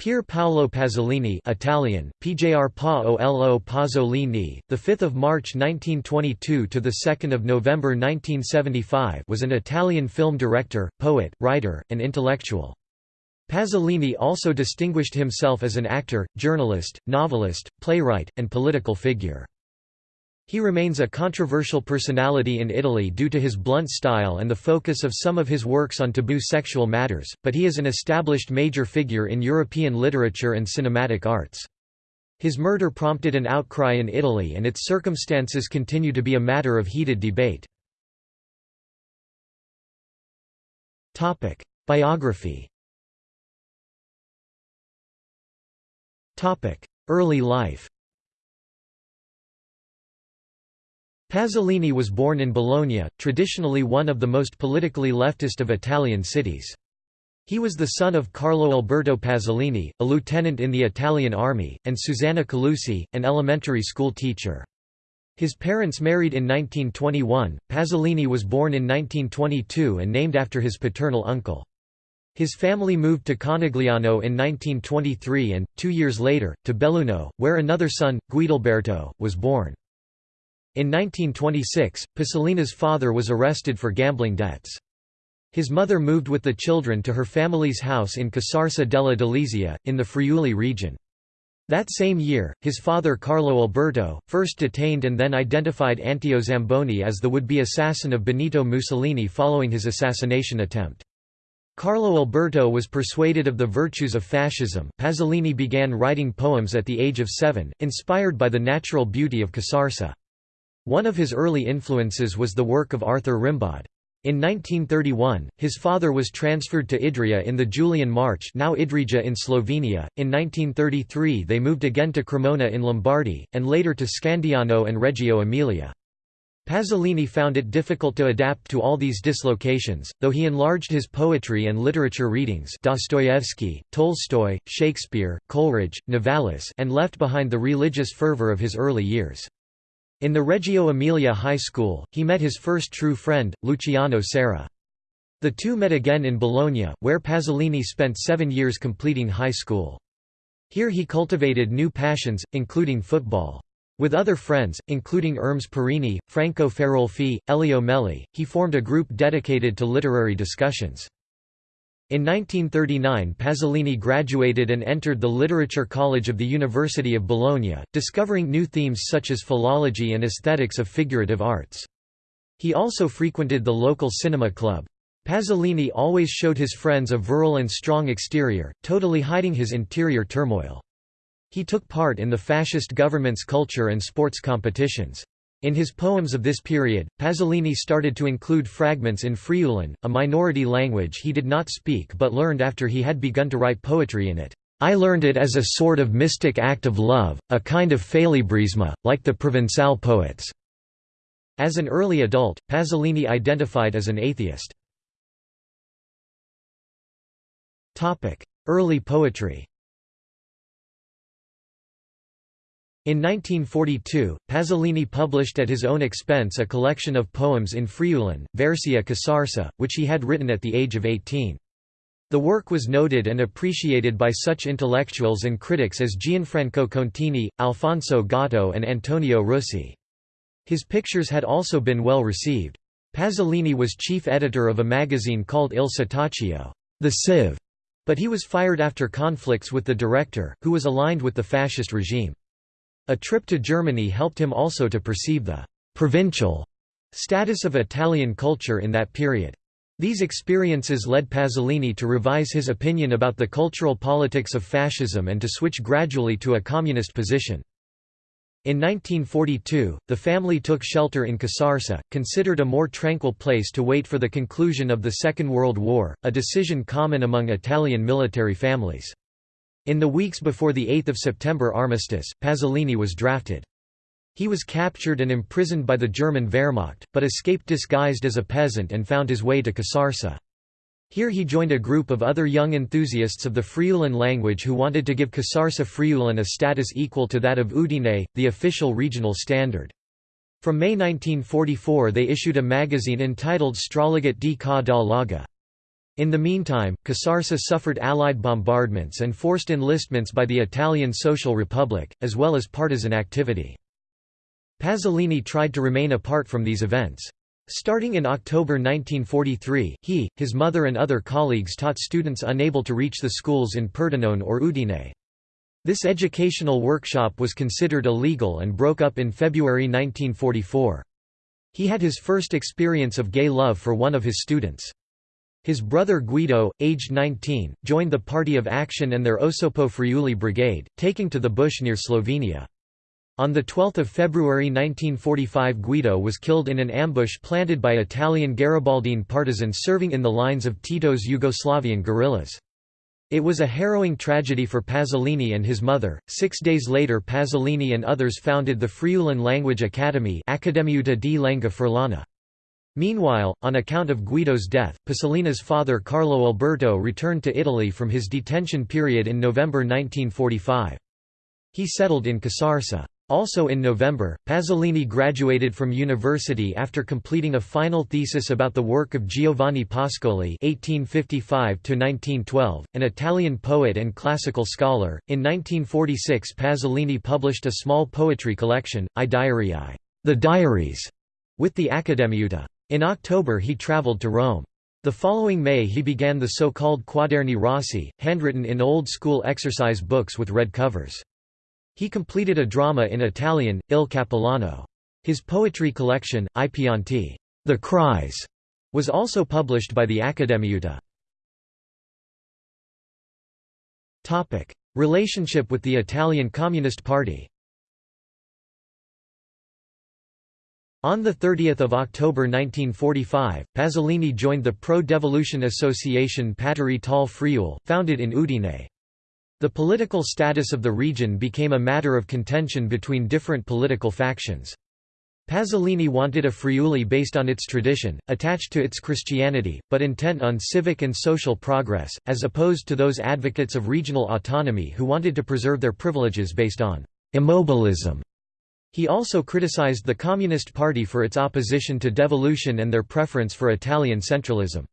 Pier Paolo Pasolini Italian, PJR Paolo Pasolini, the 5th of March 1922 to the 2nd of November 1975 was an Italian film director, poet, writer, and intellectual. Pasolini also distinguished himself as an actor, journalist, novelist, playwright, and political figure. He remains a controversial personality in Italy due to his blunt style and the focus of some of his works on taboo sexual matters, but he is an established major figure in European literature and cinematic arts. His murder prompted an outcry in Italy and its circumstances continue to be a matter of heated debate. Biography Early life Pasolini was born in Bologna, traditionally one of the most politically leftist of Italian cities. He was the son of Carlo Alberto Pasolini, a lieutenant in the Italian army, and Susanna Colussi, an elementary school teacher. His parents married in 1921. Pasolini was born in 1922 and named after his paternal uncle. His family moved to Conegliano in 1923 and, two years later, to Belluno, where another son, Guidalberto, was born. In 1926, Pasolini's father was arrested for gambling debts. His mother moved with the children to her family's house in Casarsa della Delizia, in the Friuli region. That same year, his father Carlo Alberto, first detained and then identified Anteo Zamboni as the would-be assassin of Benito Mussolini following his assassination attempt. Carlo Alberto was persuaded of the virtues of fascism. Pasolini began writing poems at the age of seven, inspired by the natural beauty of Casarsa. One of his early influences was the work of Arthur Rimbaud. In 1931, his father was transferred to Idrija in the Julian March now Idrija in Slovenia. In 1933 they moved again to Cremona in Lombardy, and later to Scandiano and Reggio Emilia. Pasolini found it difficult to adapt to all these dislocations, though he enlarged his poetry and literature readings Dostoevsky, Tolstoy, Shakespeare, Coleridge, Novalis and left behind the religious fervor of his early years. In the Reggio Emilia High School, he met his first true friend, Luciano Serra. The two met again in Bologna, where Pasolini spent seven years completing high school. Here he cultivated new passions, including football. With other friends, including Ermes Perini, Franco Farolfi, Elio Melli, he formed a group dedicated to literary discussions. In 1939 Pasolini graduated and entered the Literature College of the University of Bologna, discovering new themes such as philology and aesthetics of figurative arts. He also frequented the local cinema club. Pasolini always showed his friends a virile and strong exterior, totally hiding his interior turmoil. He took part in the fascist government's culture and sports competitions. In his poems of this period, Pasolini started to include fragments in Friulan, a minority language he did not speak but learned after he had begun to write poetry in it. I learned it as a sort of mystic act of love, a kind of félibrisme, like the Provençal poets." As an early adult, Pasolini identified as an atheist. Early poetry In 1942, Pasolini published at his own expense a collection of poems in Friulan, Versi a Casarsa, which he had written at the age of 18. The work was noted and appreciated by such intellectuals and critics as Gianfranco Contini, Alfonso Gatto and Antonio Russi. His pictures had also been well received. Pasolini was chief editor of a magazine called Il Setaccio the Sieve", but he was fired after conflicts with the director, who was aligned with the fascist regime. A trip to Germany helped him also to perceive the «provincial» status of Italian culture in that period. These experiences led Pasolini to revise his opinion about the cultural politics of fascism and to switch gradually to a communist position. In 1942, the family took shelter in Casarsa, considered a more tranquil place to wait for the conclusion of the Second World War, a decision common among Italian military families. In the weeks before the 8 September armistice, Pasolini was drafted. He was captured and imprisoned by the German Wehrmacht, but escaped disguised as a peasant and found his way to Casarsa. Here he joined a group of other young enthusiasts of the Friulan language who wanted to give Casarsa Friulan a status equal to that of Udine, the official regional standard. From May 1944 they issued a magazine entitled Straligat di Ka da Laga. In the meantime, Casarsa suffered Allied bombardments and forced enlistments by the Italian Social Republic, as well as partisan activity. Pasolini tried to remain apart from these events. Starting in October 1943, he, his mother and other colleagues taught students unable to reach the schools in Pordenone or Udine. This educational workshop was considered illegal and broke up in February 1944. He had his first experience of gay love for one of his students. His brother Guido, aged 19, joined the Party of Action and their Osoppo Friuli brigade, taking to the bush near Slovenia. On 12 February 1945 Guido was killed in an ambush planted by Italian Garibaldine partisans serving in the lines of Tito's Yugoslavian guerrillas. It was a harrowing tragedy for Pasolini and his mother. Six days later, Pasolini and others founded the Friulan Language Academy Accademiuta di Lingua Friulana. Meanwhile, on account of Guido's death, Pasolini's father Carlo Alberto returned to Italy from his detention period in November 1945. He settled in Casarsa. Also in November, Pasolini graduated from university after completing a final thesis about the work of Giovanni Pascoli (1855–1912), an Italian poet and classical scholar. In 1946, Pasolini published a small poetry collection, I Diarii, the Diaries, with the Accademiuta. In October, he traveled to Rome. The following May, he began the so-called Quaderni Rossi, handwritten in old-school exercise books with red covers. He completed a drama in Italian, Il Cappellano. His poetry collection, I Pianti, The Cries, was also published by the Accademiuta. Relationship with the Italian Communist Party. On 30 October 1945, Pasolini joined the pro-devolution association Patrie tal Friûl, founded in Udine. The political status of the region became a matter of contention between different political factions. Pasolini wanted a Friuli based on its tradition, attached to its Christianity, but intent on civic and social progress, as opposed to those advocates of regional autonomy who wanted to preserve their privileges based on immobilism. He also criticized the Communist Party for its opposition to devolution and their preference for Italian centralism.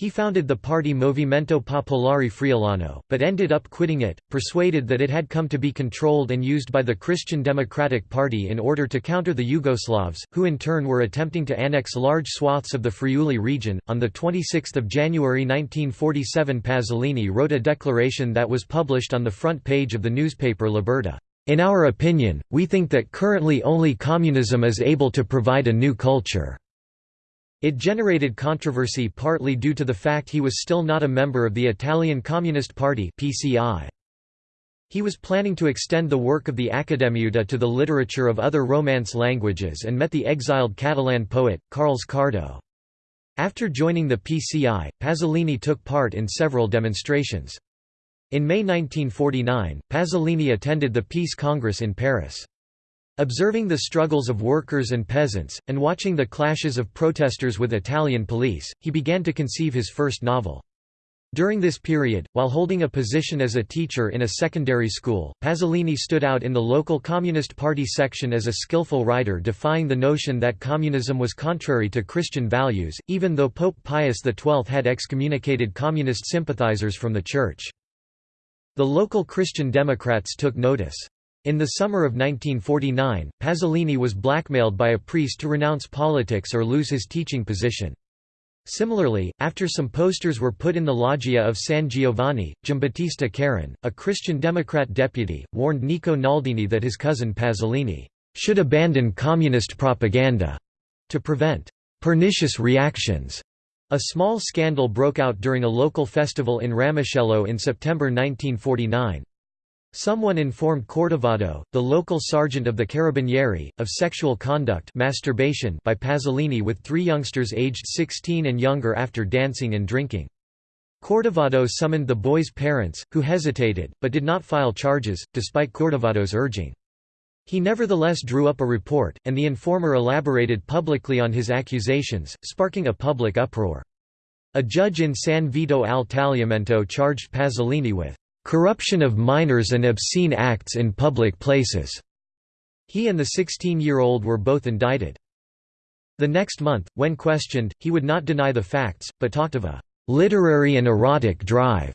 He founded the party Movimento Popolare Friulano, but ended up quitting it, persuaded that it had come to be controlled and used by the Christian Democratic Party in order to counter the Yugoslavs, who in turn were attempting to annex large swaths of the Friuli region. On 26 January 1947 Pasolini wrote a declaration that was published on the front page of the newspaper Libertà. In our opinion, we think that currently only communism is able to provide a new culture. It generated controversy partly due to the fact he was still not a member of the Italian Communist Party PCI. He was planning to extend the work of the Accademiuta to the literature of other Romance languages and met the exiled Catalan poet, Carles Cardó. After joining the PCI, Pasolini took part in several demonstrations. In May 1949, Pasolini attended the Peace Congress in Paris. Observing the struggles of workers and peasants, and watching the clashes of protesters with Italian police, he began to conceive his first novel. During this period, while holding a position as a teacher in a secondary school, Pasolini stood out in the local Communist Party section as a skillful writer defying the notion that communism was contrary to Christian values, even though Pope Pius XII had excommunicated communist sympathizers from the church. The local Christian Democrats took notice. In the summer of 1949, Pasolini was blackmailed by a priest to renounce politics or lose his teaching position. Similarly, after some posters were put in the loggia of San Giovanni, Giambattista Caron, a Christian Democrat deputy, warned Nico Naldini that his cousin Pasolini should abandon communist propaganda to prevent pernicious reactions. A small scandal broke out during a local festival in Ramoscello in September 1949. Someone informed Cordovado, the local sergeant of the Carabinieri, of sexual conduct masturbation by Pasolini with three youngsters aged 16 and younger after dancing and drinking. Cordovado summoned the boys' parents, who hesitated, but did not file charges, despite Cordovado's urging. He nevertheless drew up a report, and the informer elaborated publicly on his accusations, sparking a public uproar. A judge in San Vito al Tagliamento charged Pasolini with corruption of minors and obscene acts in public places. He and the 16-year-old were both indicted. The next month, when questioned, he would not deny the facts, but talked of a literary and erotic drive,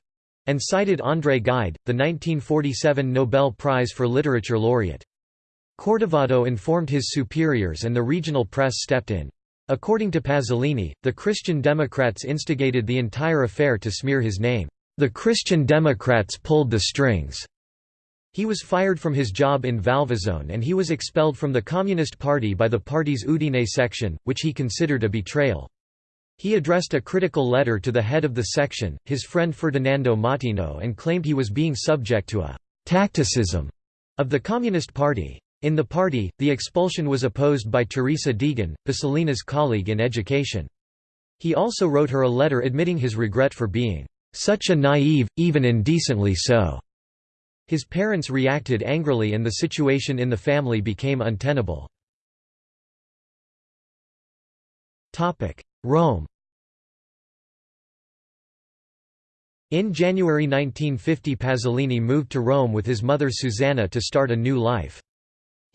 and cited André Gide, the 1947 Nobel Prize for Literature laureate. Cordovado informed his superiors and the regional press stepped in. According to Pasolini, the Christian Democrats instigated the entire affair to smear his name. The Christian Democrats pulled the strings. He was fired from his job in Valvasone and he was expelled from the Communist Party by the party's Udine section, which he considered a betrayal. He addressed a critical letter to the head of the section, his friend Ferdinando Mautino and claimed he was being subject to a «tacticism» of the Communist Party. In the party, the expulsion was opposed by Teresa Degan, Pasolini's colleague in education. He also wrote her a letter admitting his regret for being such a naive, even indecently so. His parents reacted angrily and the situation in the family became untenable. Rome In January 1950 Pasolini moved to Rome with his mother Susanna to start a new life.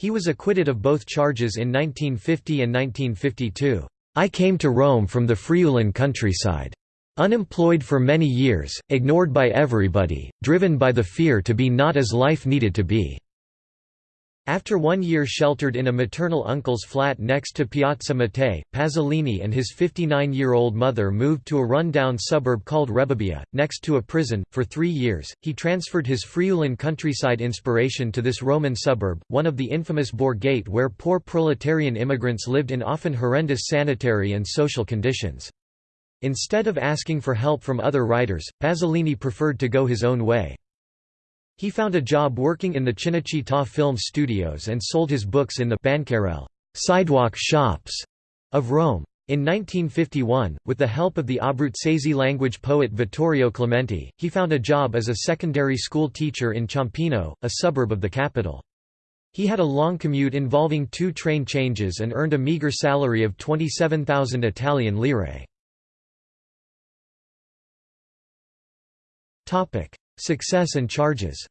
He was acquitted of both charges in 1950 and 1952. I came to Rome from the Friulan countryside. Unemployed for many years, ignored by everybody, driven by the fear to be not as life needed to be. After one year sheltered in a maternal uncle's flat next to Piazza Mattei, Pasolini and his 59-year-old mother moved to a run-down suburb called Rebibbia, next to a prison. For three years, he transferred his Friulan countryside inspiration to this Roman suburb, one of the infamous Borgate where poor proletarian immigrants lived in often horrendous sanitary and social conditions. Instead of asking for help from other writers, Pasolini preferred to go his own way. He found a job working in the Cinecittà film studios and sold his books in the bancarelle sidewalk shops of Rome. In 1951, with the help of the Abruzzese language poet Vittorio Clementi, he found a job as a secondary school teacher in Ciampino, a suburb of the capital. He had a long commute involving two train changes and earned a meager salary of 27,000 Italian lire. Success and charges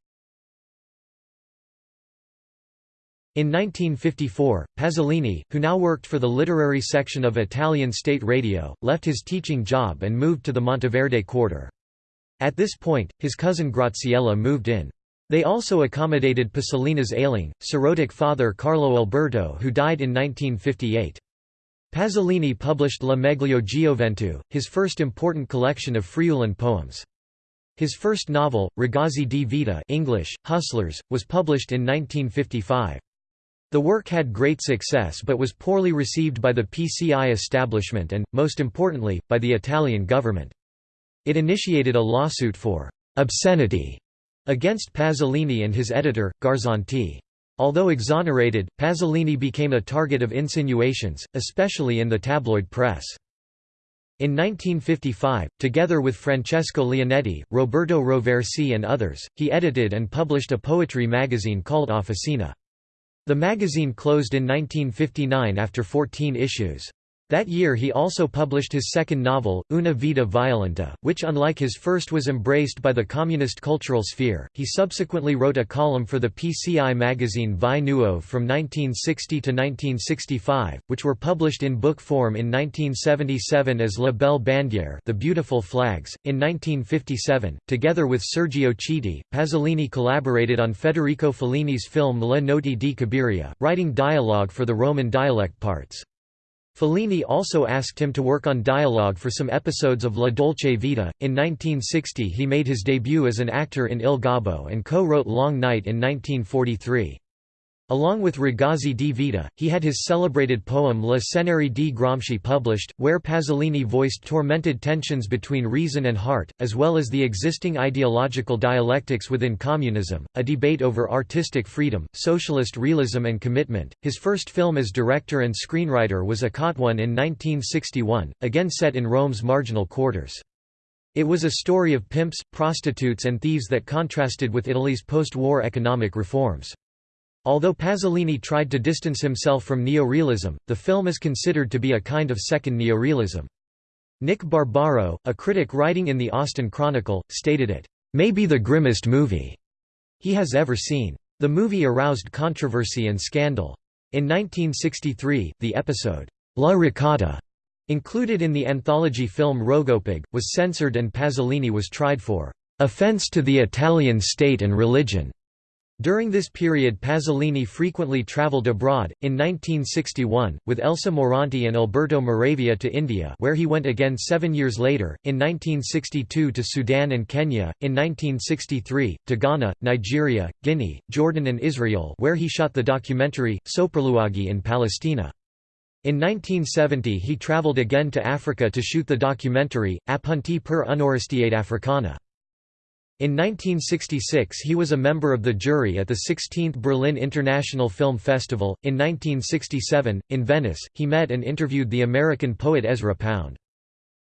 In 1954, Pasolini, who now worked for the literary section of Italian state radio, left his teaching job and moved to the Monteverde quarter. At this point, his cousin Graziella moved in. They also accommodated Pasolini's ailing, cirrhotic father Carlo Alberto who died in 1958. Pasolini published La Meglio Gioventù, his first important collection of Friulan poems. His first novel, Ragazzi di Vita English, Hustlers, was published in 1955. The work had great success but was poorly received by the PCI establishment and, most importantly, by the Italian government. It initiated a lawsuit for «obscenity» against Pasolini and his editor, Garzanti. Although exonerated, Pasolini became a target of insinuations, especially in the tabloid press. In 1955, together with Francesco Leonetti, Roberto Roversi and others, he edited and published a poetry magazine called Officina. The magazine closed in 1959 after 14 issues. That year he also published his second novel, Una vita violenta, which unlike his first was embraced by the communist cultural sphere. He subsequently wrote a column for the PCI magazine Vie Nuove from 1960 to 1965, which were published in book form in 1977 as La Belle Bandiere The Beautiful Flags. In 1957, together with Sergio Chiti, Pasolini collaborated on Federico Fellini's film Le Notti di Cabiria, writing dialogue for the Roman dialect parts. Fellini also asked him to work on dialogue for some episodes of La Dolce Vita. In 1960, he made his debut as an actor in Il Gobbo and co wrote Long Night in 1943. Along with Ragazzi di Vita, he had his celebrated poem La Cenere di Gramsci published, where Pasolini voiced tormented tensions between reason and heart, as well as the existing ideological dialectics within communism, a debate over artistic freedom, socialist realism and commitment. His first film as director and screenwriter was A One in 1961, again set in Rome's marginal quarters. It was a story of pimps, prostitutes and thieves that contrasted with Italy's post-war economic reforms. Although Pasolini tried to distance himself from neorealism, the film is considered to be a kind of second neorealism. Nick Barbaro, a critic writing in the Austin Chronicle, stated it, "...may be the grimmest movie," he has ever seen. The movie aroused controversy and scandal. In 1963, the episode, La Ricotta, Included in the anthology film RoGoPaG, was censored and Pasolini was tried for "...offense to the Italian state and religion." During this period Pasolini frequently travelled abroad, in 1961, with Elsa Morante and Alberto Moravia to India where he went again seven years later, in 1962 to Sudan and Kenya, in 1963, to Ghana, Nigeria, Guinea, Jordan and Israel where he shot the documentary, Sopralluoghi in Palestina. In 1970 he travelled again to Africa to shoot the documentary, Appunti per un'Orestiade Africana. In 1966 he was a member of the jury at the 16th Berlin International Film Festival. In 1967, in Venice, he met and interviewed the American poet Ezra Pound.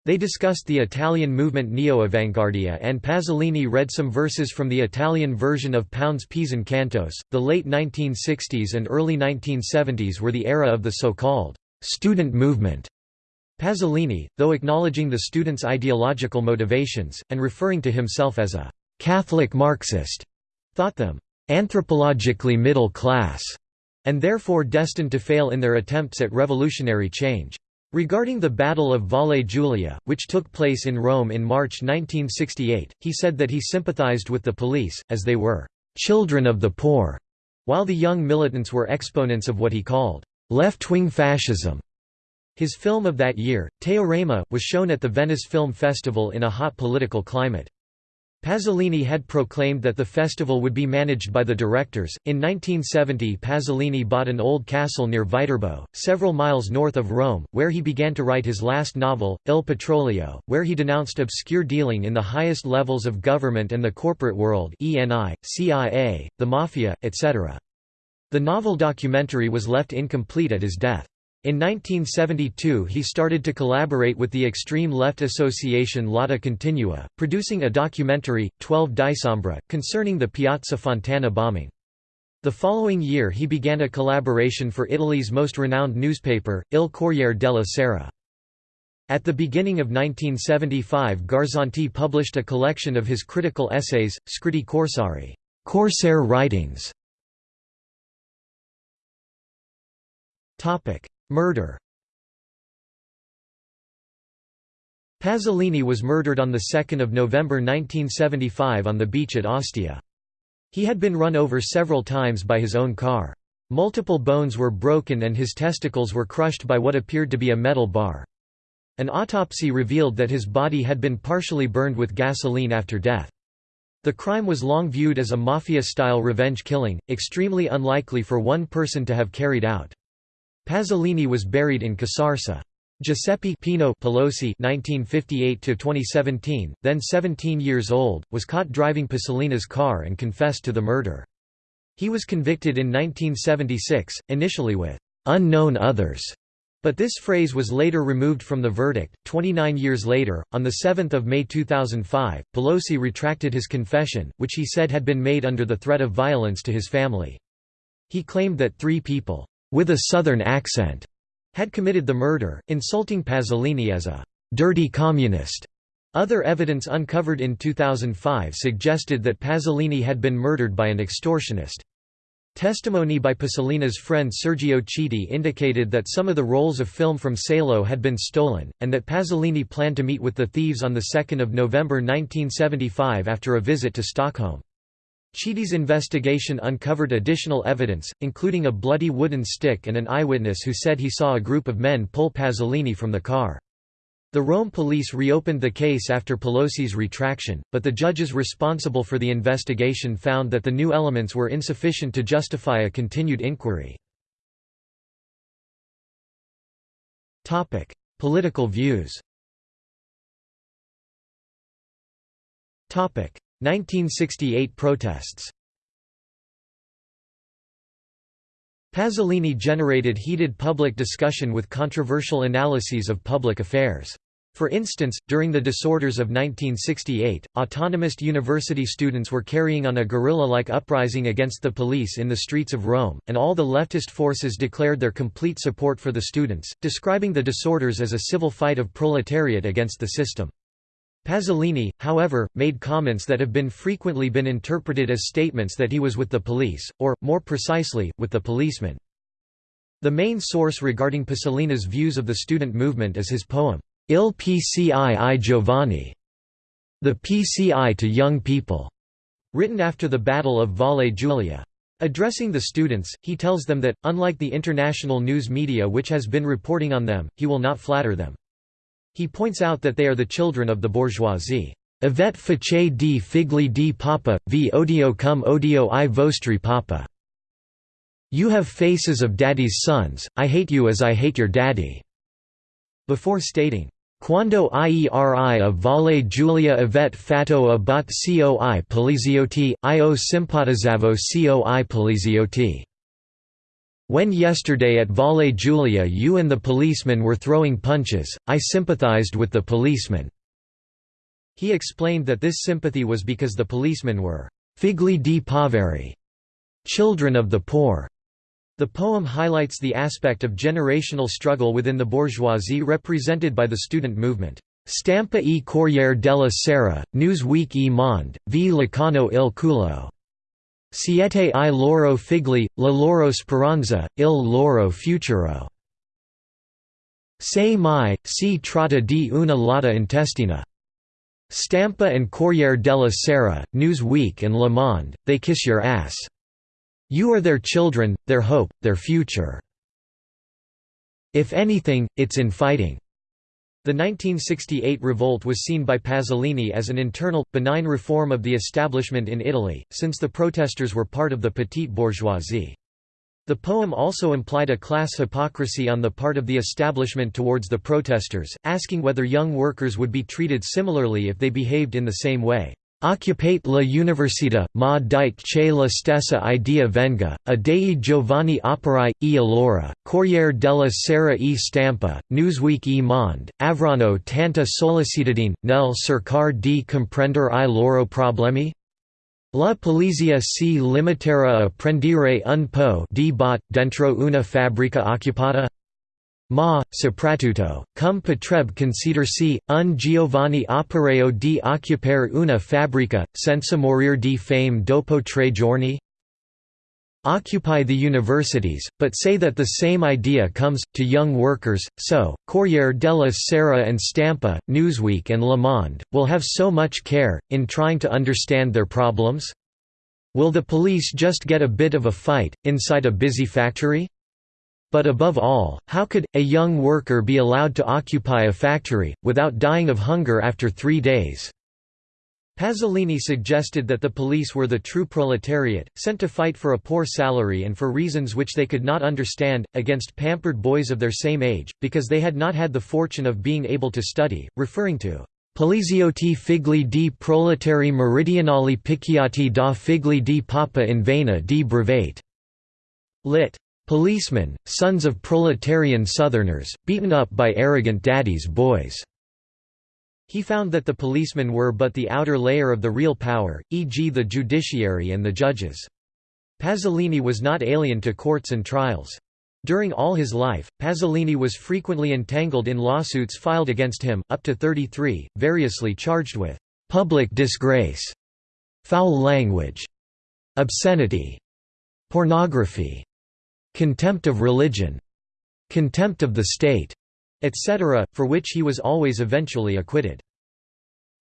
They discussed the Italian movement Neo-Avanguardia and Pasolini read some verses from the Italian version of Pound's Pisan Cantos. The late 1960s and early 1970s were the era of the so-called student movement. Pasolini, though acknowledging the students' ideological motivations, and referring to himself as a Catholic Marxist, thought them anthropologically middle class, and therefore destined to fail in their attempts at revolutionary change. Regarding the Battle of Valle Giulia, which took place in Rome in March 1968, he said that he sympathized with the police, as they were «children of the poor», while the young militants were exponents of what he called «left-wing fascism». His film of that year, Teorema, was shown at the Venice Film Festival in a hot political climate. Pasolini had proclaimed that the festival would be managed by the directors. In 1970, Pasolini bought an old castle near Viterbo, several miles north of Rome, where he began to write his last novel, Il Petrolio, where he denounced obscure dealing in the highest levels of government and the corporate world ENI, CIA, the Mafia, etc. The novel documentary was left incomplete at his death. In 1972 he started to collaborate with the extreme left association Lotta Continua, producing a documentary, 12 Dicembre, concerning the Piazza Fontana bombing. The following year he began a collaboration for Italy's most renowned newspaper, Il Corriere della Sera. At the beginning of 1975 Garzanti published a collection of his critical essays, Scritti Corsari Corsair writings. Murder Pasolini was murdered on 2 November 1975 on the beach at Ostia. He had been run over several times by his own car. Multiple bones were broken and his testicles were crushed by what appeared to be a metal bar. An autopsy revealed that his body had been partially burned with gasoline after death. The crime was long viewed as a mafia-style revenge killing, extremely unlikely for one person to have carried out. Pasolini was buried in Casarsa. Giuseppe Pino Pelosi (1958–2017), then 17 years old, was caught driving Pasolini's car and confessed to the murder. He was convicted in 1976, initially with "unknown others." But this phrase was later removed from the verdict. 29 years later, on 7 May 2005, Pelosi retracted his confession, which he said had been made under the threat of violence to his family. He claimed that three people with a southern accent, had committed the murder, insulting Pasolini as a dirty communist. Other evidence uncovered in 2005 suggested that Pasolini had been murdered by an extortionist. Testimony by Pasolini's friend Sergio Chiti indicated that some of the rolls of film from Salo had been stolen, and that Pasolini planned to meet with the thieves on 2 November 1975 after a visit to Stockholm. Chiti's investigation uncovered additional evidence, including a bloody wooden stick and an eyewitness who said he saw a group of men pull Pasolini from the car. The Rome police reopened the case after Pelosi's retraction, but the judges responsible for the investigation found that the new elements were insufficient to justify a continued inquiry. Political views 1968 protests Pasolini generated heated public discussion with controversial analyses of public affairs. For instance, during the disorders of 1968, autonomous university students were carrying on a guerrilla-like uprising against the police in the streets of Rome, and all the leftist forces declared their complete support for the students, describing the disorders as a civil fight of proletariat against the system. Pasolini, however, made comments that have been frequently been interpreted as statements that he was with the police, or, more precisely, with the policemen. The main source regarding Pasolini's views of the student movement is his poem, Il PCI i Giovani, the PCI to young people, written after the Battle of Valle Giulia. Addressing the students, he tells them that, unlike the international news media which has been reporting on them, he will not flatter them. He points out that they are the children of the bourgeoisie. Avet face di figli di papa, vi odio cum odio i vostri papa. You have faces of daddy's sons, I hate you as I hate your daddy. Before stating, Quando ieri a Valle Giulia avet fatto a bot coi poliziotti, io simpatizzavo coi poliziotti. When yesterday at Valle Giulia you and the policemen were throwing punches, I sympathized with the policemen." He explained that this sympathy was because the policemen were «figli di poveri» children of the poor. The poem highlights the aspect of generational struggle within the bourgeoisie represented by the student movement. Stampa e Corriere della Sera, Newsweek e Monde, v Lacano il culo. Siete i loro figli, la loro speranza, il loro futuro. Se mai, si tratta di una lotta intestina. Stampa and Corriere della Sera, Newsweek and Le Monde, they kiss your ass. You are their children, their hope, their future. If anything, it's in fighting. The 1968 revolt was seen by Pasolini as an internal, benign reform of the establishment in Italy, since the protesters were part of the petite bourgeoisie. The poem also implied a class hypocrisy on the part of the establishment towards the protesters, asking whether young workers would be treated similarly if they behaved in the same way. Occupate la università, ma dite che la stessa idea venga, a dei giovani operai, e allora, Corriere della Sera e Stampa, Newsweek e Monde, avranno tanta sollecitudine, nel cercar di comprendere i loro problemi? La polizia si limiterà a prendere un po' di bot dentro una fabbrica occupata? Ma, soprattutto, cum potrebbe considersi, un Giovanni opereo di occupare una fabbrica, senza morir di fame dopo tre giorni? Occupy the universities, but say that the same idea comes, to young workers, so, Corriere della Sera and Stampa, Newsweek and Le Monde, will have so much care, in trying to understand their problems? Will the police just get a bit of a fight, inside a busy factory? But above all, how could, a young worker be allowed to occupy a factory, without dying of hunger after three days? Pasolini suggested that the police were the true proletariat, sent to fight for a poor salary and for reasons which they could not understand, against pampered boys of their same age, because they had not had the fortune of being able to study, referring to Poliziotti figli di proletari meridionali picchiati da figli di papa in vena di brevate. Lit. Policemen, sons of proletarian Southerners, beaten up by arrogant daddy's boys. He found that the policemen were but the outer layer of the real power, e.g. the judiciary and the judges. Pasolini was not alien to courts and trials. During all his life, Pasolini was frequently entangled in lawsuits filed against him, up to 33, variously charged with public disgrace, foul language, obscenity, pornography, contempt of religion, contempt of the state, etc., for which he was always eventually acquitted.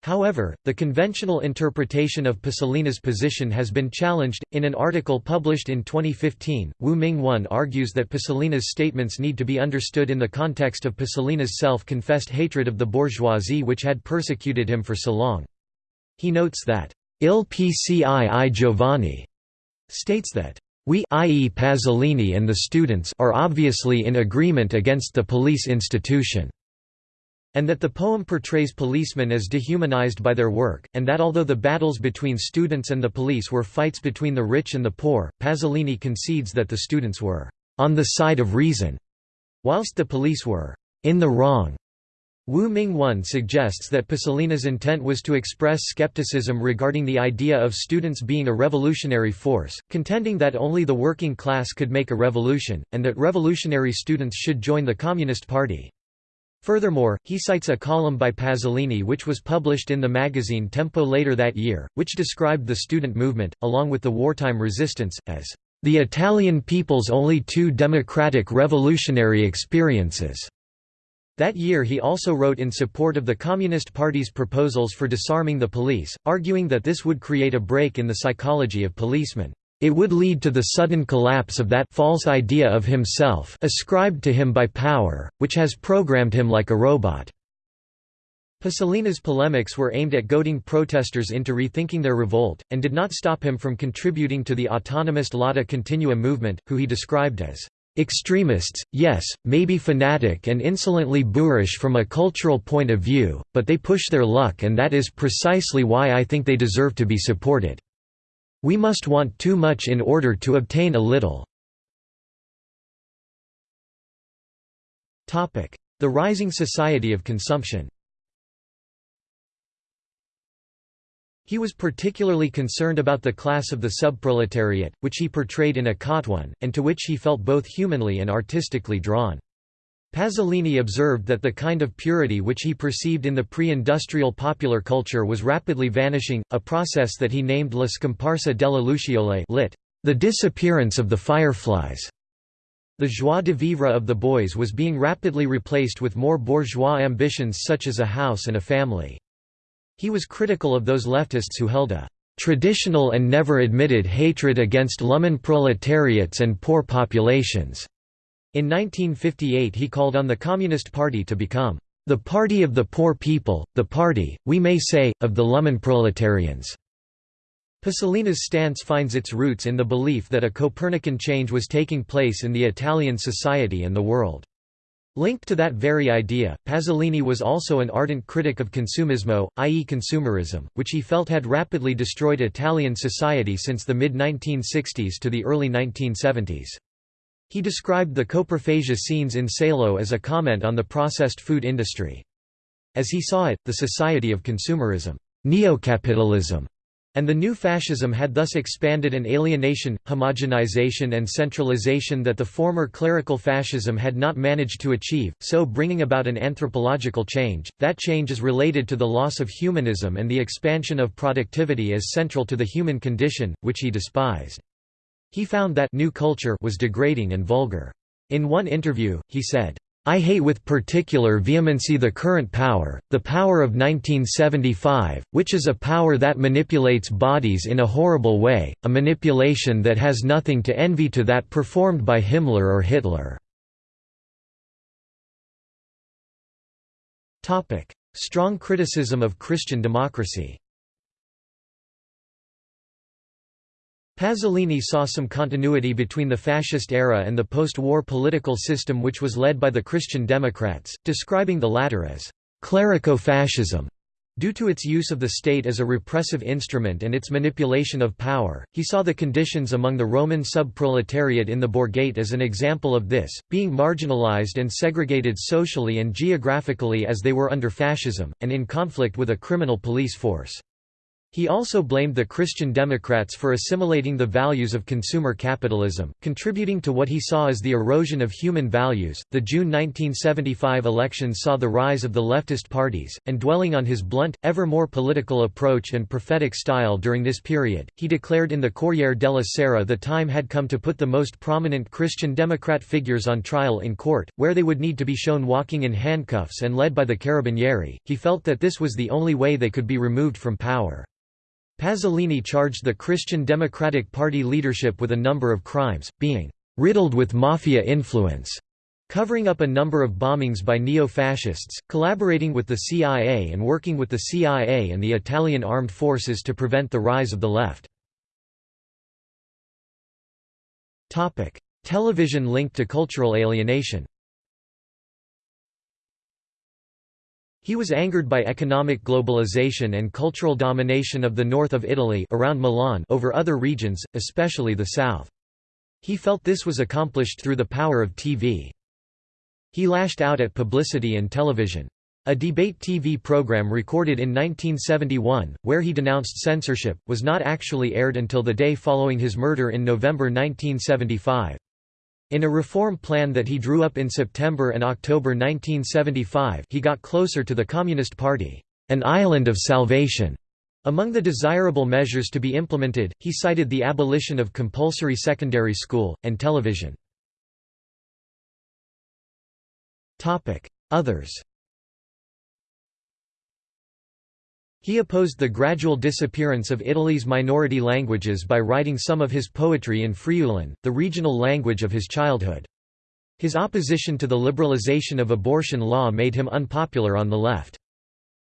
However, the conventional interpretation of Pasolini's position has been challenged. In an article published in 2015, Wu Ming 1 argues that Pasolini's statements need to be understood in the context of Pasolini's self-confessed hatred of the bourgeoisie which had persecuted him for so long. He notes that, Il Pcii Giovanni states that we i.e. Pasolini and the students are obviously in agreement against the police institution and that the poem portrays policemen as dehumanized by their work, and that although the battles between students and the police were fights between the rich and the poor, Pasolini concedes that the students were on the side of reason, whilst the police were in the wrong. Wu Ming 1 suggests that Pasolini's intent was to express skepticism regarding the idea of students being a revolutionary force, contending that only the working class could make a revolution, and that revolutionary students should join the Communist Party. Furthermore, he cites a column by Pasolini which was published in the magazine Tempo later that year, which described the student movement, along with the wartime resistance, as the Italian people's only two democratic revolutionary experiences." That year he also wrote in support of the Communist Party's proposals for disarming the police, arguing that this would create a break in the psychology of policemen. It would lead to the sudden collapse of that false idea of himself ascribed to him by power, which has programmed him like a robot. Pasolini's polemics were aimed at goading protesters into rethinking their revolt, and did not stop him from contributing to the autonomist Lotta Continua movement, who he described as extremists, yes, maybe fanatic and insolently boorish from a cultural point of view, but they push their luck and that is precisely why I think they deserve to be supported. We must want too much in order to obtain a little. The rising society of consumption He was particularly concerned about the class of the subproletariat, which he portrayed in Accattone, and to which he felt both humanly and artistically drawn. Pasolini observed that the kind of purity which he perceived in the pre-industrial popular culture was rapidly vanishing, a process that he named la scomparsa delle lucciole lit. The disappearance of the fireflies. The joie de vivre of the boys was being rapidly replaced with more bourgeois ambitions such as a house and a family. He was critical of those leftists who held a traditional and never admitted hatred against proletariats and poor populations. In 1958 he called on the Communist Party to become the party of the poor people, the party, we may say, of the Lumpenproletarians. Pasolini's stance finds its roots in the belief that a Copernican change was taking place in the Italian society and the world. Linked to that very idea, Pasolini was also an ardent critic of consumismo, i.e. consumerism, which he felt had rapidly destroyed Italian society since the mid-1960s to the early 1970s. He described the coprophagia scenes in Salo as a comment on the processed food industry. As he saw it, the society of consumerism, neocapitalism, and the new fascism had thus expanded an alienation, homogenization and centralization that the former clerical fascism had not managed to achieve, so bringing about an anthropological change. That change is related to the loss of humanism and the expansion of productivity as central to the human condition, which he despised. He found that new culture was degrading and vulgar. In one interview, he said, I hate with particular vehemency the current power, the power of 1975, which is a power that manipulates bodies in a horrible way, a manipulation that has nothing to envy to that performed by Himmler or Hitler. Strong criticism of Christian democracy Pasolini saw some continuity between the fascist era and the post-war political system which was led by the Christian Democrats, describing the latter as «clerico-fascism». Due to its use of the state as a repressive instrument and its manipulation of power, he saw the conditions among the Roman subproletariat in the Borgate as an example of this, being marginalized and segregated socially and geographically as they were under fascism, and in conflict with a criminal police force. He also blamed the Christian Democrats for assimilating the values of consumer capitalism, contributing to what he saw as the erosion of human values. The June 1975 elections saw the rise of the leftist parties, and dwelling on his blunt, ever more political approach and prophetic style during this period, he declared in the Corriere della Sera the time had come to put the most prominent Christian Democrat figures on trial in court, where they would need to be shown walking in handcuffs and led by the Carabinieri. He felt that this was the only way they could be removed from power. Pasolini charged the Christian Democratic Party leadership with a number of crimes, being riddled with mafia influence, covering up a number of bombings by neo-fascists, collaborating with the CIA and working with the CIA and the Italian armed forces to prevent the rise of the left. Television linked to cultural alienation He was angered by economic globalization and cultural domination of the north of Italy around Milan over other regions, especially the south. He felt this was accomplished through the power of TV. He lashed out at publicity and television. A debate TV program recorded in 1971, where he denounced censorship, was not actually aired until the day following his murder in November 1975. In a reform plan that he drew up in September and October 1975 he got closer to the Communist Party, an island of salvation. Among the desirable measures to be implemented, he cited the abolition of compulsory secondary school, and television. Others He opposed the gradual disappearance of Italy's minority languages by writing some of his poetry in Friulan, the regional language of his childhood. His opposition to the liberalization of abortion law made him unpopular on the left.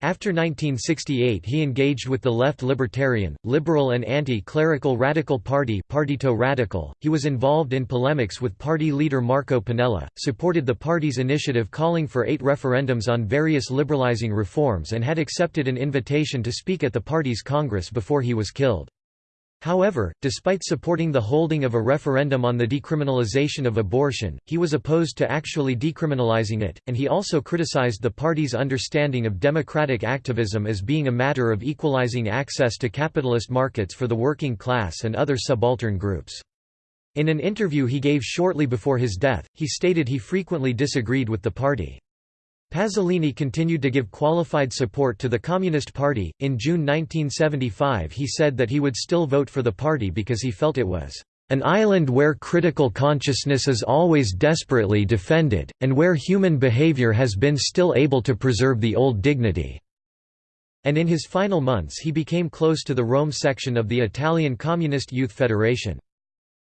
After 1968 he engaged with the left libertarian, liberal and anti-clerical Radical Party Partito Radical. He was involved in polemics with party leader Marco Pannella, supported the party's initiative calling for eight referendums on various liberalizing reforms and had accepted an invitation to speak at the party's congress before he was killed. However, despite supporting the holding of a referendum on the decriminalization of abortion, he was opposed to actually decriminalizing it, and he also criticized the party's understanding of democratic activism as being a matter of equalizing access to capitalist markets for the working class and other subaltern groups. In an interview he gave shortly before his death, he stated he frequently disagreed with the party. Pasolini continued to give qualified support to the Communist Party. In June 1975, he said that he would still vote for the party because he felt it was an island where critical consciousness is always desperately defended, and where human behavior has been still able to preserve the old dignity." And in his final months he became close to the Rome section of the Italian Communist Youth Federation.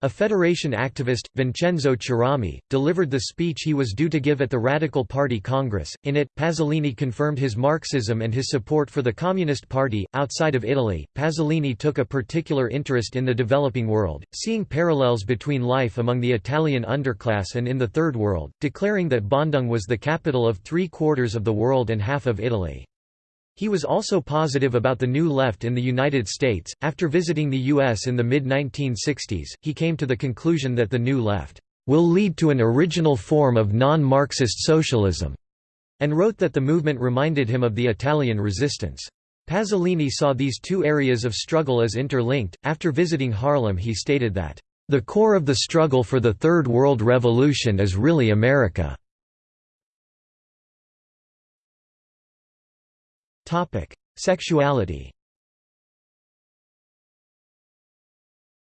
A Federation activist, Vincenzo Cerami, delivered the speech he was due to give at the Radical Party Congress. In it, Pasolini confirmed his Marxism and his support for the Communist Party. Outside of Italy, Pasolini took a particular interest in the developing world, seeing parallels between life among the Italian underclass and in the Third World, declaring that Bandung was the capital of three quarters of the world and half of Italy. He was also positive about the New Left in the United States. After visiting the U.S. in the mid 1960s, he came to the conclusion that the New Left will lead to an original form of non Marxist socialism, and wrote that the movement reminded him of the Italian resistance. Pasolini saw these two areas of struggle as interlinked. After visiting Harlem, he stated that, the core of the struggle for the Third World Revolution is really America. Sexuality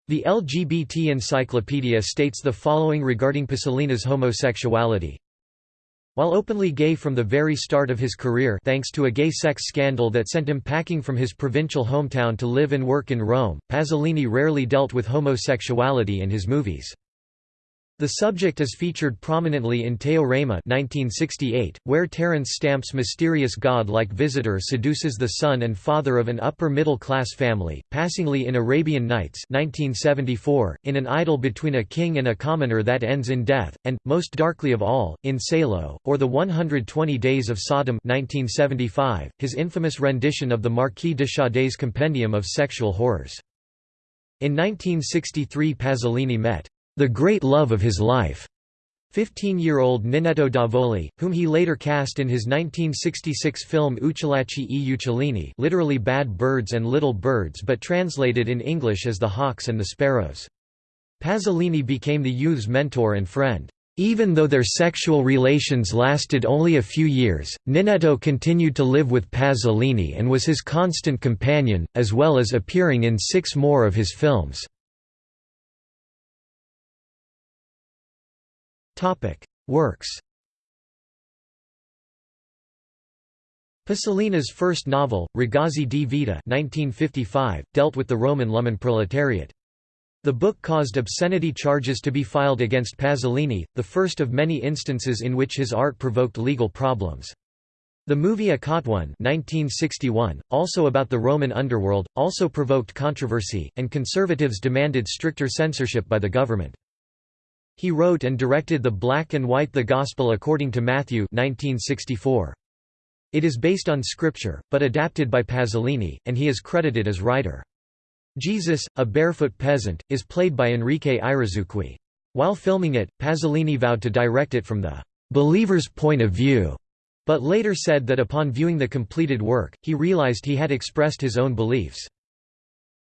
The LGBT Encyclopedia states the following regarding Pasolini's homosexuality. While openly gay from the very start of his career thanks to a gay sex scandal that sent him packing from his provincial hometown to live and work in Rome, Pasolini rarely dealt with homosexuality in his movies. The subject is featured prominently in Teorema 1968, where Terence Stamp's mysterious god-like visitor seduces the son and father of an upper-middle-class family, passingly in Arabian Nights 1974, in an idyll between a king and a commoner that ends in death, and, most darkly of all, in Salo, or The 120 Days of Sodom 1975, his infamous rendition of the Marquis de Sade's compendium of sexual horrors. In 1963 Pasolini met the great love of his life. 15-year-old Ninetto Davoli, whom he later cast in his 1966 film Uccellacci e Uccellini literally Bad Birds and Little Birds but translated in English as The Hawks and the Sparrows. Pasolini became the youth's mentor and friend. Even though their sexual relations lasted only a few years, Ninetto continued to live with Pasolini and was his constant companion, as well as appearing in six more of his films. Works Pasolini's first novel, Ragazzi di Vita 1955, dealt with the Roman Lumpenproletariat. The book caused obscenity charges to be filed against Pasolini, the first of many instances in which his art provoked legal problems. The movie Accattone 1961, also about the Roman underworld, also provoked controversy, and conservatives demanded stricter censorship by the government. He wrote and directed the black and white The Gospel According to Matthew 1964. It is based on scripture, but adapted by Pasolini, and he is credited as writer. Jesus, a barefoot peasant, is played by Enrique Irizarry. While filming it, Pasolini vowed to direct it from the believer's point of view, but later said that upon viewing the completed work, he realized he had expressed his own beliefs.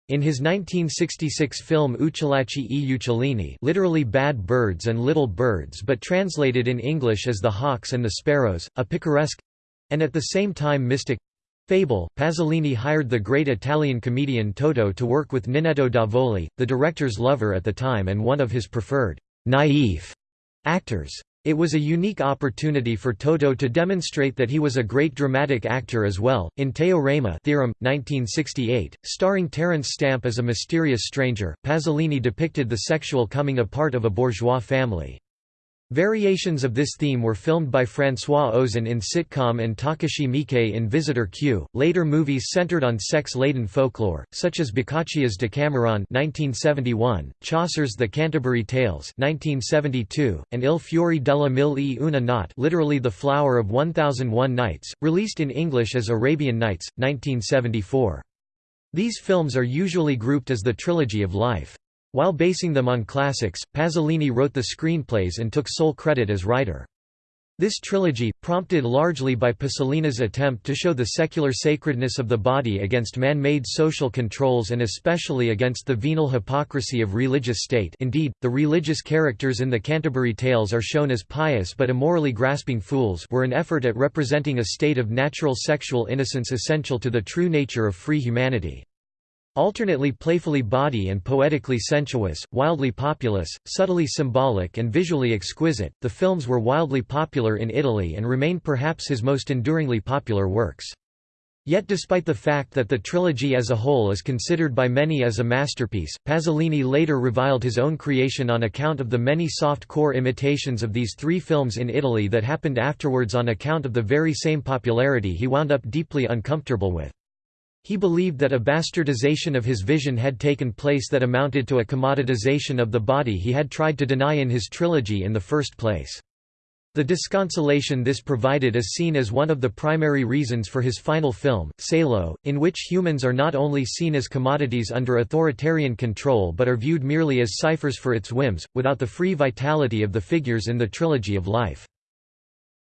In his 1966 film Uccellacci e Uccellini literally Bad Birds and Little Birds but translated in English as The Hawks and the Sparrows, a picaresque—and at the same time mystic, Fable, Pasolini hired the great Italian comedian Toto to work with Ninetto Davoli, the director's lover at the time and one of his preferred «naïf» actors. It was a unique opportunity for Toto to demonstrate that he was a great dramatic actor as well. In Teorema Theorem, 1968, starring Terence Stamp as a mysterious stranger, Pasolini depicted the sexual coming apart of a bourgeois family. Variations of this theme were filmed by François Ozon in sitcom and Takashi Miike in Visitor Q. Later movies centered on sex-laden folklore, such as Boccaccio's Decameron (1971), Chaucer's The Canterbury Tales (1972), and Il fiore della mille e una notte, literally The Flower of 1001 Nights, released in English as Arabian Nights, 1974. These films are usually grouped as the Trilogy of Life. While basing them on classics, Pasolini wrote the screenplays and took sole credit as writer. This trilogy, prompted largely by Pasolini's attempt to show the secular sacredness of the body against man-made social controls and especially against the venal hypocrisy of religious state indeed, the religious characters in the Canterbury Tales are shown as pious but immorally grasping fools were an effort at representing a state of natural sexual innocence essential to the true nature of free humanity. Alternately playfully bawdy and poetically sensuous, wildly populous, subtly symbolic and visually exquisite, the films were wildly popular in Italy and remain perhaps his most enduringly popular works. Yet despite the fact that the trilogy as a whole is considered by many as a masterpiece, Pasolini later reviled his own creation on account of the many soft-core imitations of these three films in Italy that happened afterwards on account of the very same popularity he wound up deeply uncomfortable with. He believed that a bastardization of his vision had taken place that amounted to a commoditization of the body he had tried to deny in his trilogy in the first place. The disconsolation this provided is seen as one of the primary reasons for his final film, Salo, in which humans are not only seen as commodities under authoritarian control but are viewed merely as ciphers for its whims, without the free vitality of the figures in the trilogy of life.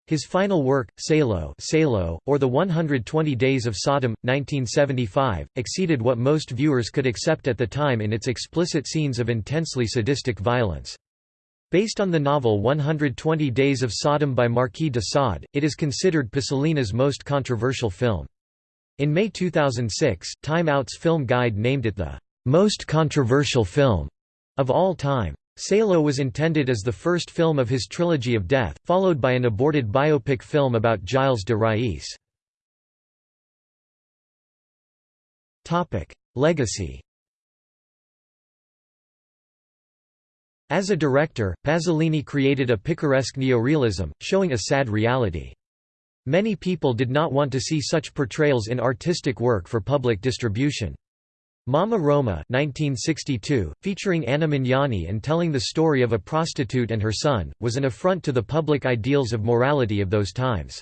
His final work, Salo, Salo or The 120 Days of Sodom, 1975, exceeded what most viewers could accept at the time in its explicit scenes of intensely sadistic violence. Based on the novel 120 Days of Sodom by Marquis de Sade, it is considered Pasolini's most controversial film. In May 2006, Time Out's film guide named it the most controversial film of all time. Salo was intended as the first film of his trilogy of death, followed by an aborted biopic film about Gilles de Rais. Legacy As a director, Pasolini created a picaresque neorealism, showing a sad reality. Many people did not want to see such portrayals in artistic work for public distribution. Mamma Roma 1962, featuring Anna Magnani and telling the story of a prostitute and her son, was an affront to the public ideals of morality of those times.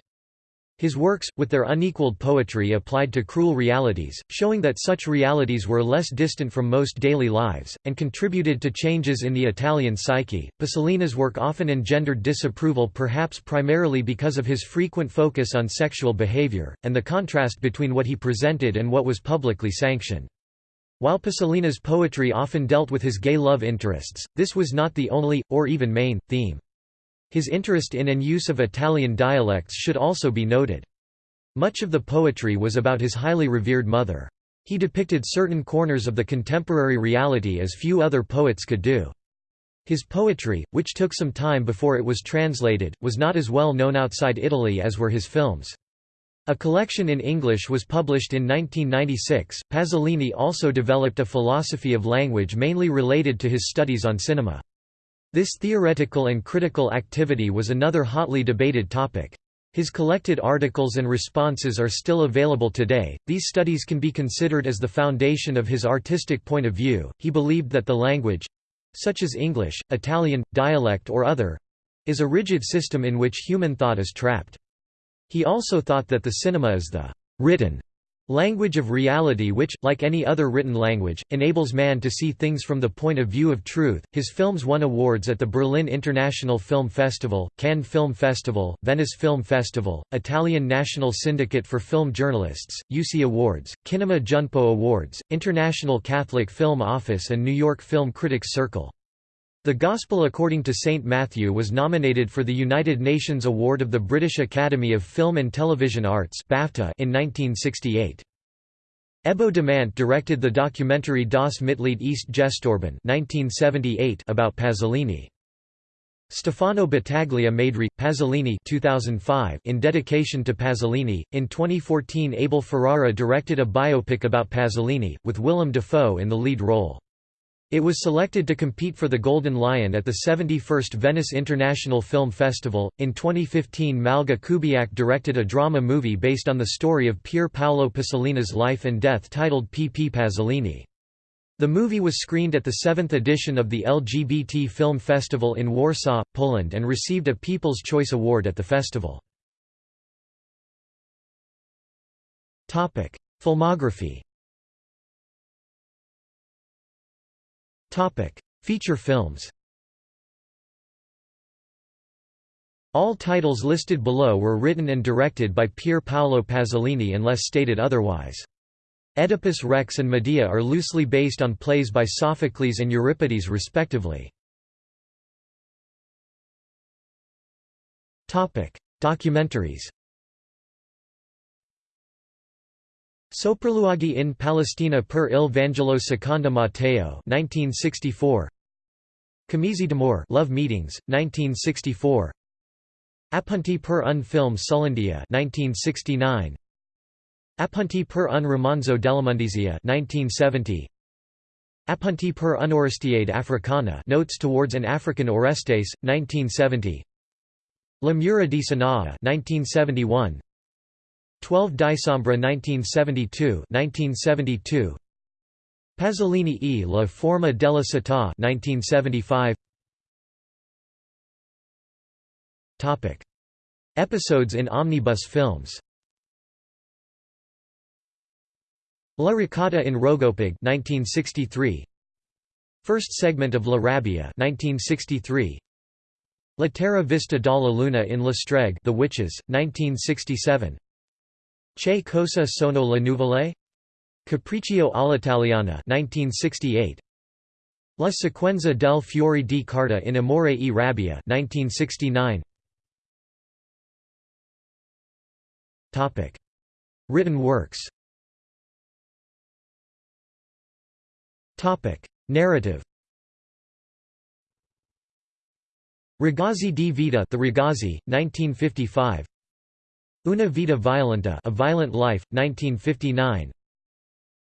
His works, with their unequaled poetry applied to cruel realities, showing that such realities were less distant from most daily lives, and contributed to changes in the Italian psyche. Pasolini's work often engendered disapproval perhaps primarily because of his frequent focus on sexual behavior, and the contrast between what he presented and what was publicly sanctioned. While Pasolini's poetry often dealt with his gay love interests, this was not the only, or even main, theme. His interest in and use of Italian dialects should also be noted. Much of the poetry was about his highly revered mother. He depicted certain corners of the contemporary reality as few other poets could do. His poetry, which took some time before it was translated, was not as well known outside Italy as were his films. A collection in English was published in 1996. Pasolini also developed a philosophy of language mainly related to his studies on cinema. This theoretical and critical activity was another hotly debated topic. His collected articles and responses are still available today. These studies can be considered as the foundation of his artistic point of view. He believed that the language such as English, Italian, dialect, or other is a rigid system in which human thought is trapped. He also thought that the cinema is the written language of reality which, like any other written language, enables man to see things from the point of view of truth. His films won awards at the Berlin International Film Festival, Cannes Film Festival, Venice Film Festival, Italian National Syndicate for Film Journalists, UC Awards, Kinema Junpo Awards, International Catholic Film Office and New York Film Critics Circle. The Gospel according to St. Matthew was nominated for the United Nations Award of the British Academy of Film and Television Arts BAFTA in 1968. Ebbo Demant directed the documentary Das Mitleid ist gestorben 1978 about Pasolini. Stefano Battaglia made Re. Pasolini 2005 in dedication to Pasolini. In 2014 Abel Ferrara directed a biopic about Pasolini, with Willem Dafoe in the lead role. It was selected to compete for the Golden Lion at the 71st Venice International Film Festival. In 2015, Malga Kubiak directed a drama movie based on the story of Pier Paolo Pasolini's life and death titled P. P. Pasolini. The movie was screened at the seventh edition of the LGBT Film Festival in Warsaw, Poland and received a People's Choice Award at the festival. Filmography Feature films All titles listed below were written and directed by Pier Paolo Pasolini unless stated otherwise. Oedipus Rex and Medea are loosely based on plays by Sophocles and Euripides respectively. Documentaries Sopralluoghi in Palestina per il Vangelo secondo Matteo 1964 Comizi d'amore Love Meetings 1964 Appunti per un film sull'India 1969 Appunti per un romanzo dell'immondizia 1970 Appunti per un un'Orestiade africana Notes towards an African Orestes 1970 La Mura di Sanaa 1971 12 Dicembre 1972 1972 Pasolini e la forma della città 1975 Topic. Episodes in omnibus films. La Ricotta in RoGoPaG 1963 First segment of La Rabbia 1963 La Terra Vista dalla Luna in La Streghe The Witches 1967 Che cosa sono le nuvole? Capriccio all'italiana 1968 La sequenza del fiore di carta in Amore e rabbia 1969 Topic. Written works. Topic. Narrative. Ragazzi di Vita The Ragazzi 1955 Una vita violenta A Violent Life, 1959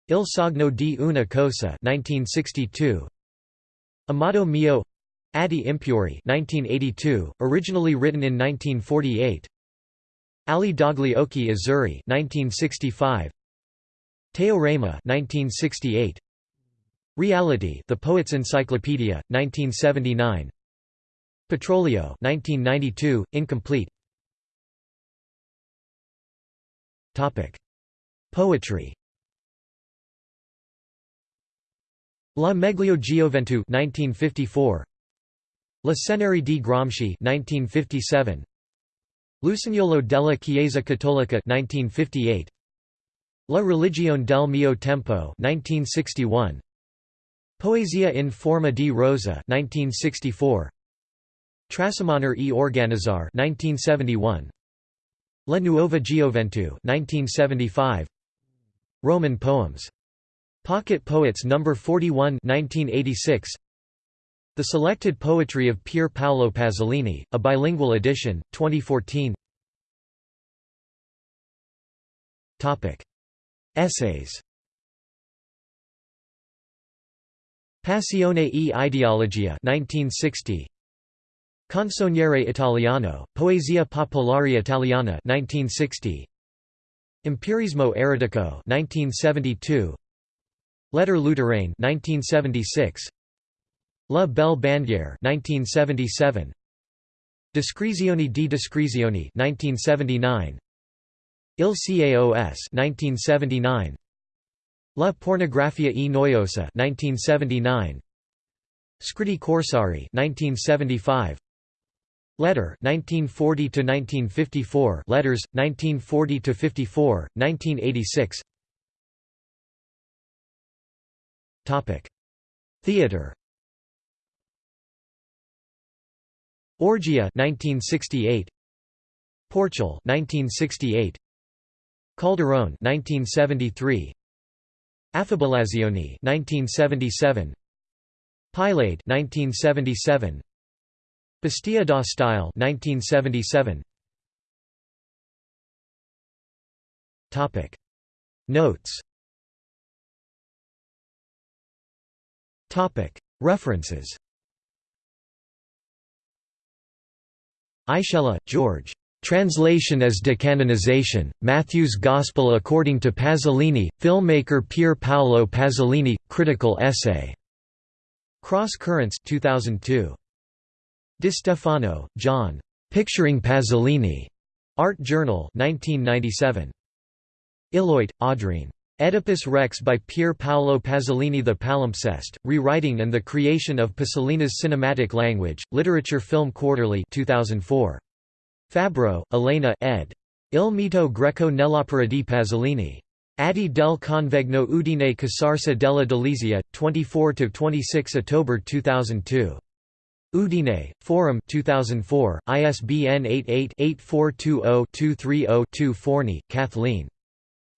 Il sogno di una cosa 1962 Amato mio Atti impuri 1982, originally written in 1948 Ali dogli occhi azzurri 1965 Teorema 1968 Reality The Poet's Encyclopedia 1979 Petrolio 1992 incomplete Poetry. La Meglio Gioventù 1954. La Cenere di Gramsci 1957. L'Usignolo della Chiesa Cattolica 1958. La religione del mio tempo 1961. Poesia in forma di rosa 1964. Trasumanar e organizzar 1971. La Nuova Gioventù 1975 Roman poems. Pocket Poets No. 41 1986 The Selected Poetry of Pier Paolo Pasolini, a bilingual edition, 2014 Topic. Essays Passione e ideologia 1960 Canzoniere Italiano, Poesia Popolare Italiana 1960. Empirismo eretico 1972. Letter lutherain 1976. La Belle Bandiere 1977. Descrizioni di Descrizioni 1979. Il Caos 1979. La pornografia e noiosa 1979. Scritti corsari 1975. Letter 1940 to 1954 Letters 1940 to 54 1986 Topic. Theater. Orgia 1968 Porcile 1968 Calderone 1973 Affabolazioni 1977 Pilade 1977 Bestia da stile 1977 Topic Notes Topic References Aichele, George. Translation as Decanonization, Matthew's Gospel according to Pasolini, filmmaker Pier Paolo Pasolini, critical essay. Cross Currents 2002. Di Stefano, John. Picturing Pasolini. Art Journal 1997. Illoit, Audreen. Oedipus Rex by Pier Paolo Pasolini The Palimpsest, Rewriting and the Creation of Pasolini's Cinematic Language, Literature Film Quarterly 2004. Fabro, Elena ed. Il mito greco nell'opera di Pasolini. Atti del Convegno Udine Casarsa della Delizia, 24–26 October 2002. Udine, Forum 2004, ISBN 88-8420-230-2 Forni, Kathleen.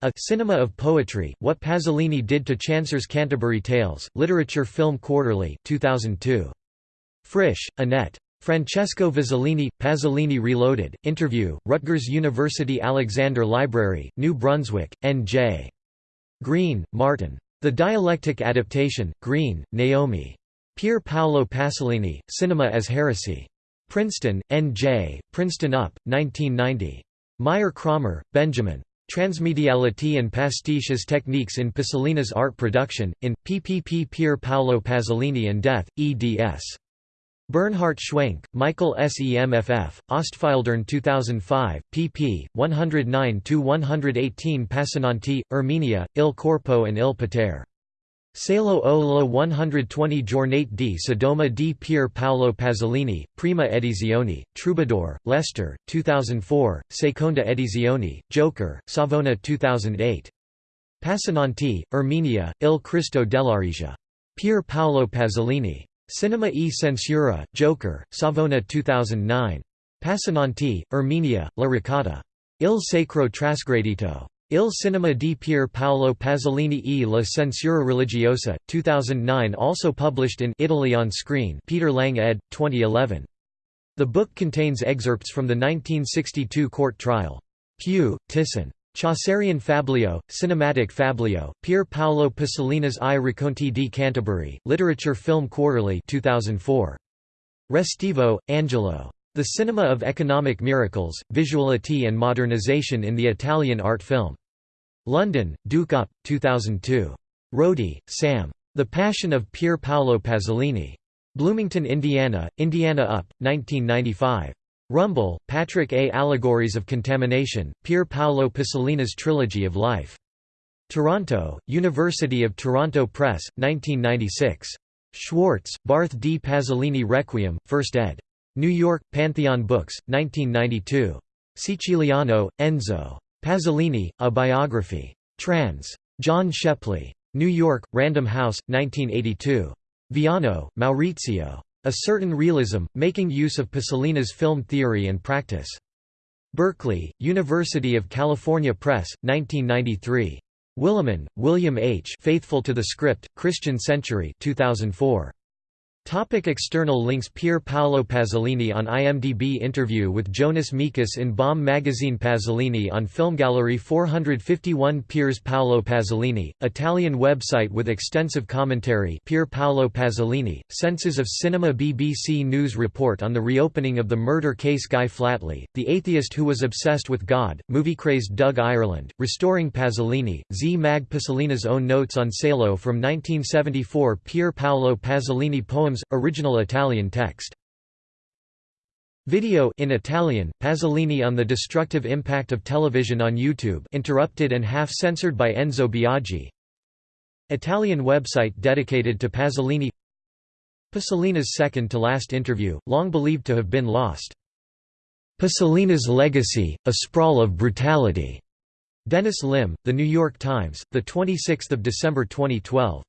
A Cinema of Poetry, What Pasolini Did to Chaucer's Canterbury Tales, Literature Film Quarterly 2002. Frisch, Annette. Francesco Vizzolini, Pasolini Reloaded, Interview, Rutgers University Alexander Library, New Brunswick, N.J. Green, Martin. The Dialectic Adaptation, Green, Naomi. Pier Paolo Pasolini, Cinema as Heresy. Princeton, N.J., Princeton UP, 1990. Meyer Kramer, Benjamin. Transmediality and pastiche as techniques in Pasolini's art production, in, PPP Pier Paolo Pasolini and Death, eds. Bernhard Schwenk, Michael SEMFF, Ostfildern 2005, pp. 109–118 Passananti, Erminia, Il Corpo and Il Potere. Salo o la 120 Giornate di Sodoma di Pier Paolo Pasolini, Prima Edizione, Troubadour, Leicester, 2004, Seconda Edizione, Joker, Savona 2008. Passananti, Erminia, Il Cristo dell'Aricia. Pier Paolo Pasolini. Cinema e Censura, Joker, Savona 2009. Passananti, Erminia, La Ricotta. Il Sacro Trasgredito. Il Cinema di Pier Paolo Pasolini e la Censura Religiosa, 2009 also published in Italy on Screen Peter Lang ed. 2011. The book contains excerpts from the 1962 court trial. Pugh, Thyssen. Chaucerian Fabliau, Cinematic Fabliau, Pier Paolo Pasolini's I Racconti di Canterbury, Literature Film Quarterly 2004. Restivo, Angelo. The Cinema of Economic Miracles, Visuality and Modernization in the Italian Art Film. London, Duke Up, 2002. Rohdie, Sam. The Passion of Pier Paolo Pasolini. Bloomington, Indiana, Indiana Up, 1995. Rumble, Patrick A. Allegories of Contamination, Pier Paolo Pasolini's Trilogy of Life. Toronto, University of Toronto Press, 1996. Schwartz, Barth D. Pasolini Requiem, 1st ed. New York, Pantheon Books, 1992. Siciliano, Enzo. Pasolini, A Biography. Trans. John Shepley. New York, Random House, 1982. Viano, Maurizio. A Certain Realism, Making Use of Pasolini's Film Theory and Practice. Berkeley, University of California Press, 1993. Willimon, William H. Faithful to the Script, Christian Century 2004. Topic external links Pier Paolo Pasolini on IMDb Interview with Jonas Mekas in Bomb magazine Pasolini on Film Gallery 451 Piers Paolo Pasolini, Italian website with extensive commentary Pier Paolo Pasolini, Senses of Cinema BBC News report on the reopening of the murder case Guy Flatley, the atheist who was obsessed with God, movie-crazed Doug Ireland, Restoring Pasolini, Z. Mag Pasolini's own notes on Salo from 1974 Pier Paolo Pasolini original Italian text. Video in Italian, Pasolini on the destructive impact of television on YouTube interrupted and half-censored by Enzo Biagi Italian website dedicated to Pasolini Pasolini's second-to-last interview, long believed to have been lost. Pasolini's Legacy, A Sprawl of Brutality. Dennis Lim, The New York Times, 26 December 2012.